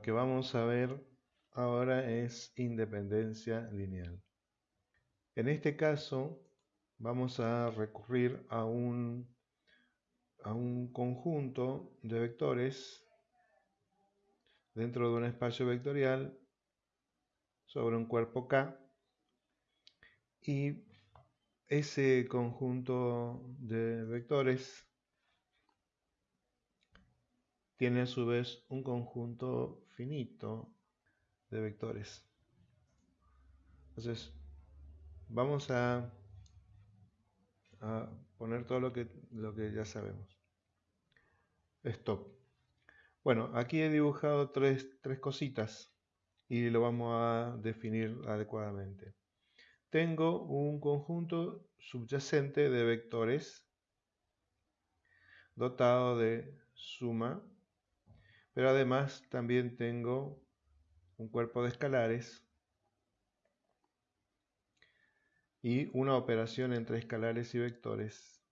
lo que vamos a ver ahora es independencia lineal. En este caso vamos a recurrir a un, a un conjunto de vectores dentro de un espacio vectorial sobre un cuerpo K y ese conjunto de vectores tiene a su vez un conjunto finito de vectores. Entonces, vamos a, poner todo lo que, lo que ya sabemos. Stop. Bueno, aquí he dibujado tres, tres cositas y lo vamos a definir adecuadamente. Tengo un conjunto subyacente de vectores dotado de suma pero además también tengo un cuerpo de escalares y una operación entre escalares y vectores,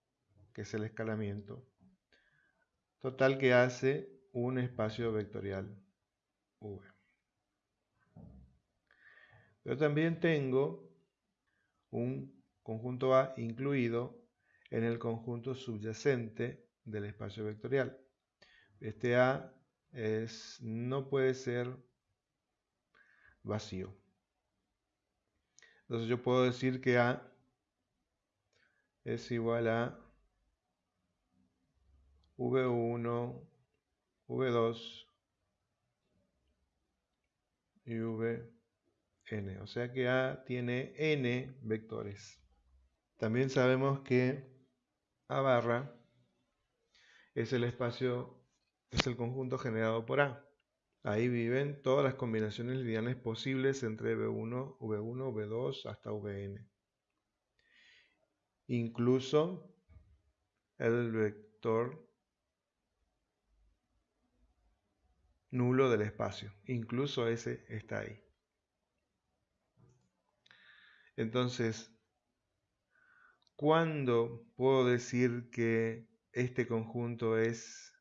que es el escalamiento. Total que hace un espacio vectorial V. Pero también tengo un conjunto A incluido en el conjunto subyacente del espacio vectorial. Este A es, no puede ser vacío. Entonces yo puedo decir que A es igual a V1, V2 y Vn. O sea que A tiene n vectores. También sabemos que A barra es el espacio es el conjunto generado por A. Ahí viven todas las combinaciones lineales posibles entre V1, V1, V2 hasta Vn. Incluso el vector nulo del espacio. Incluso ese está ahí. Entonces, ¿cuándo puedo decir que este conjunto es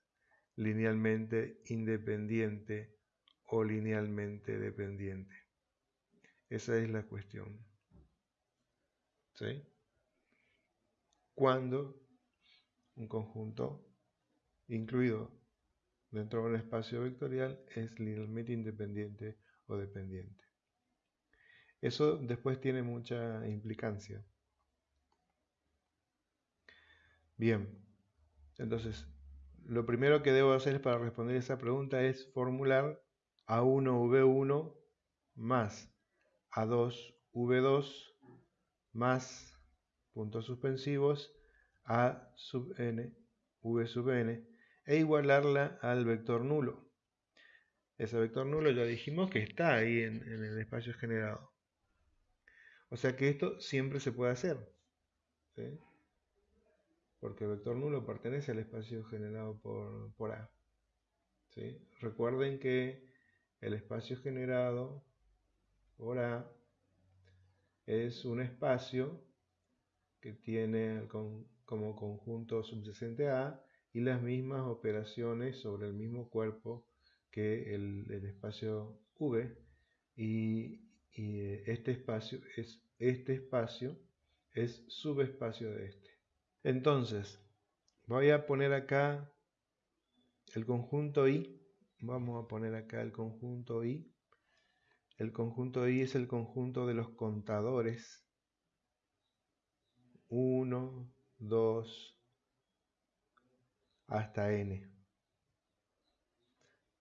linealmente independiente o linealmente dependiente. Esa es la cuestión. ¿Sí? Cuando un conjunto incluido dentro de un espacio vectorial es linealmente independiente o dependiente. Eso después tiene mucha implicancia. Bien, entonces lo primero que debo hacer para responder esa pregunta es formular A1V1 más A2V2 más puntos suspensivos A sub n, V sub n e igualarla al vector nulo. Ese vector nulo ya dijimos que está ahí en, el espacio generado. O sea que esto siempre se puede hacer porque el vector nulo pertenece al espacio generado por, A. Recuerden que el espacio generado por A es un espacio que tiene como conjunto subyacente A y las mismas operaciones sobre el mismo cuerpo que el, espacio V y, este espacio es este espacio es subespacio de este. Entonces, voy a poner acá el conjunto I. Vamos a poner acá el conjunto I. El conjunto I es el conjunto de los contadores. 1, 2, hasta n.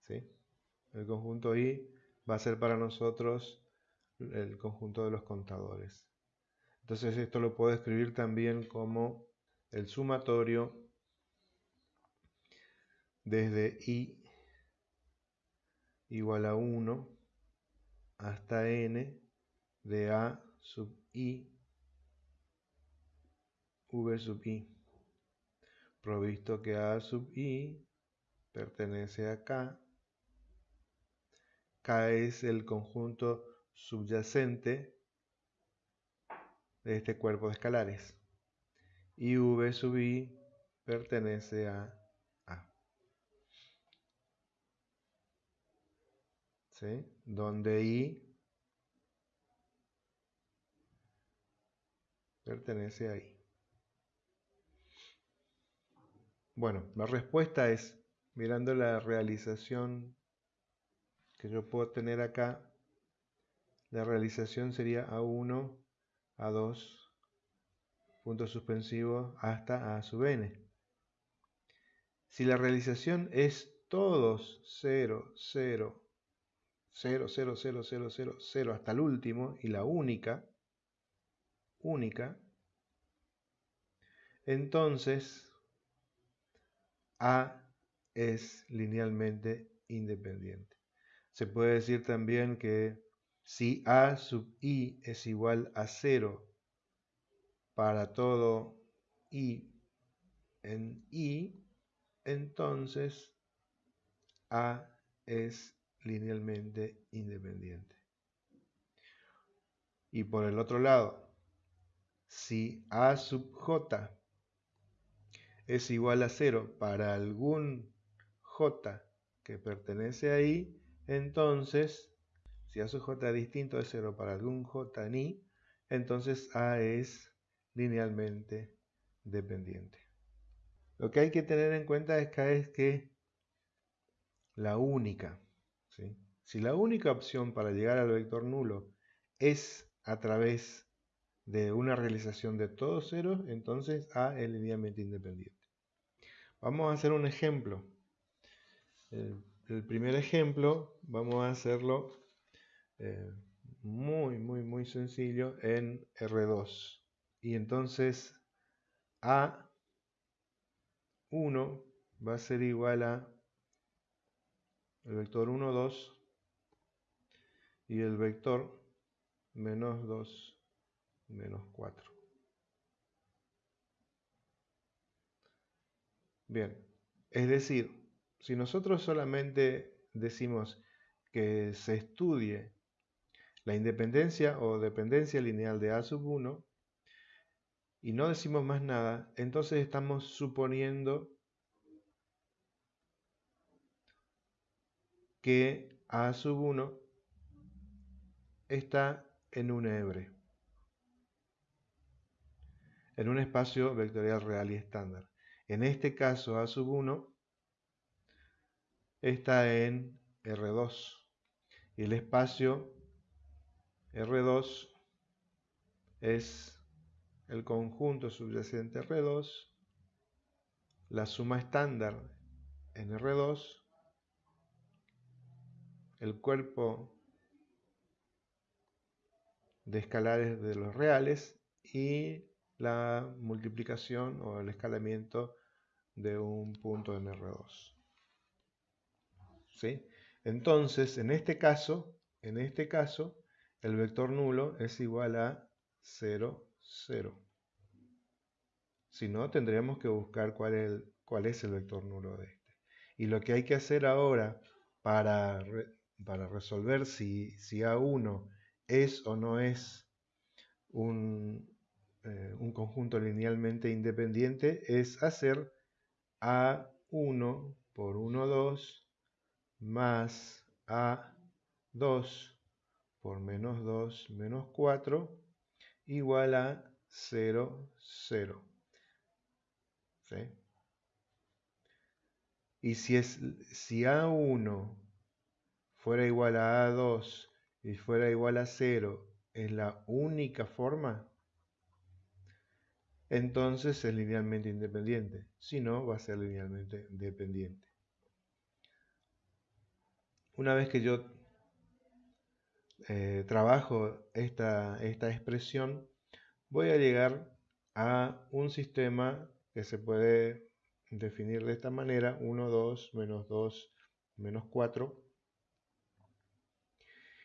¿Sí? El conjunto I va a ser para nosotros el conjunto de los contadores. Entonces esto lo puedo escribir también como el sumatorio desde i igual a 1 hasta n de a sub i v sub i, provisto que a sub i pertenece a k, k es el conjunto subyacente de este cuerpo de escalares y V sub i pertenece a A. donde i pertenece a i. Bueno, la respuesta es, mirando la realización que yo puedo tener acá, la realización sería A1, A2, punto suspensivo, hasta A sub n. Si la realización es todos 0, 0, 0, 0, 0, 0, 0, 0 hasta el último y la única, única, entonces A es linealmente independiente. Se puede decir también que si A sub i es igual a 0 para todo i en i, entonces A es linealmente independiente. Y por el otro lado, si A sub j es igual a 0 para algún j que pertenece a i, entonces, si A sub j distinto de 0 para algún j en i, entonces A es linealmente dependiente. Lo que hay que tener en cuenta es que la única, si la única opción para llegar al vector nulo es a través de una realización de todos ceros, entonces A es linealmente independiente. Vamos a hacer un ejemplo. El, primer ejemplo vamos a hacerlo eh, muy, muy, muy sencillo en R2. Y entonces A1 va a ser igual a el vector 1, 2 y el vector menos 2, menos 4. Bien, es decir, si nosotros solamente decimos que se estudie la independencia o dependencia lineal de A sub 1, y no decimos más nada, entonces estamos suponiendo que A sub 1 está en un hebre, en un espacio vectorial real y estándar. En este caso, A sub 1 está en R2 y el espacio R2 es el conjunto subyacente R2, la suma estándar en R2, el cuerpo de escalares de los reales y la multiplicación o el escalamiento de un punto en R2. ¿Sí? Entonces, en este caso, en este caso, el vector nulo es igual a 0, 0. Si no, tendríamos que buscar cuál es, cuál es el vector nulo de este. Y lo que hay que hacer ahora para, para resolver si, si, A1 es o no es un, eh, un conjunto linealmente independiente es hacer A1 por 1, 2 más A2 por menos 2 menos 4 igual a 0, 0. ¿Sí? Y si, es, si A1 fuera igual a A2 y fuera igual a 0 es la única forma, entonces es linealmente independiente. Si no, va a ser linealmente dependiente. Una vez que yo eh, trabajo esta, esta expresión, voy a llegar a un sistema que se puede definir de esta manera, 1, 2, menos 2, menos 4.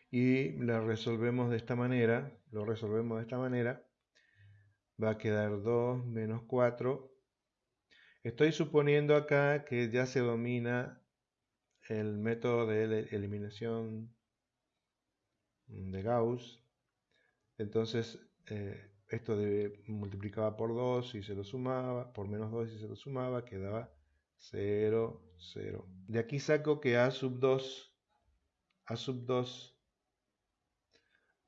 Y la resolvemos de esta manera, lo resolvemos de esta manera, va a quedar 2 menos 4. Estoy suponiendo acá que ya se domina el método de eliminación de Gauss. Entonces, eh, esto de, multiplicaba por 2 y se lo sumaba, por menos 2 y se lo sumaba, quedaba 0, 0. De aquí saco que A sub 2, A sub 2,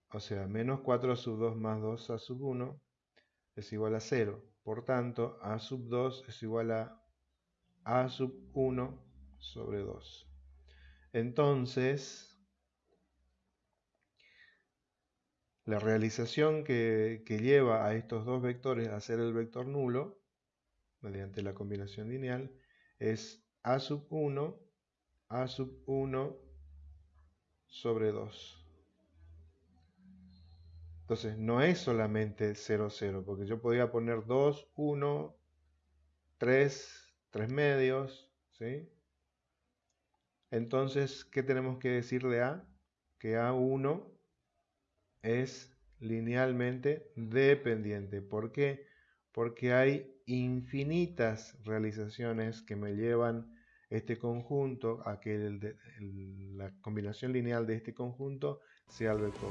o sea, menos 4 a sub 2 más 2 a sub 1 es igual a 0. Por tanto, A sub 2 es igual a A sub 1 sobre 2. Entonces, la realización que, que, lleva a estos dos vectores a ser el vector nulo, mediante la combinación lineal, es A sub 1, A sub 1 sobre 2. Entonces no es solamente 0, 0, porque yo podría poner 2, 1, 3, 3 medios, ¿sí? Entonces, ¿qué tenemos que decir de A? Que A1 es linealmente dependiente. ¿Por qué? Porque hay infinitas realizaciones que me llevan este conjunto a que la combinación lineal de este conjunto sea el vector.